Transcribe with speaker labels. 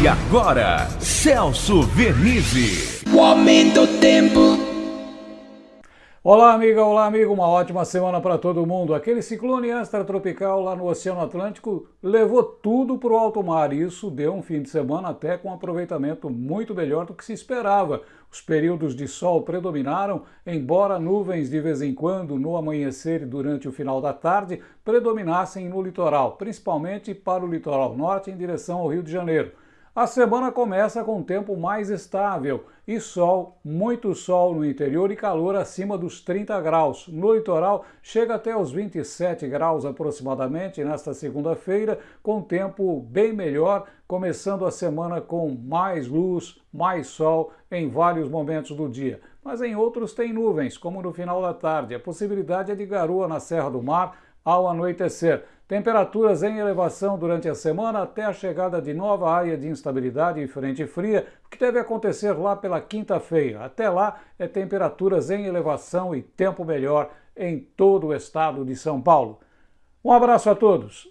Speaker 1: E agora, Celso Vernizzi.
Speaker 2: O aumento do tempo.
Speaker 3: Olá, amiga, olá, amigo. Uma ótima semana para todo mundo. Aquele ciclone extratropical lá no Oceano Atlântico levou tudo para o alto mar e isso deu um fim de semana até com um aproveitamento muito melhor do que se esperava. Os períodos de sol predominaram, embora nuvens de vez em quando no amanhecer e durante o final da tarde predominassem no litoral, principalmente para o litoral norte em direção ao Rio de Janeiro. A semana começa com tempo mais estável e sol, muito sol no interior e calor acima dos 30 graus. No litoral chega até os 27 graus aproximadamente nesta segunda-feira, com tempo bem melhor, começando a semana com mais luz, mais sol em vários momentos do dia. Mas em outros tem nuvens, como no final da tarde. A possibilidade é de garoa na Serra do Mar ao anoitecer. Temperaturas em elevação durante a semana até a chegada de nova área de instabilidade e frente fria, que deve acontecer lá pela quinta-feira. Até lá é temperaturas em elevação e tempo melhor em todo o estado de São Paulo. Um abraço a todos.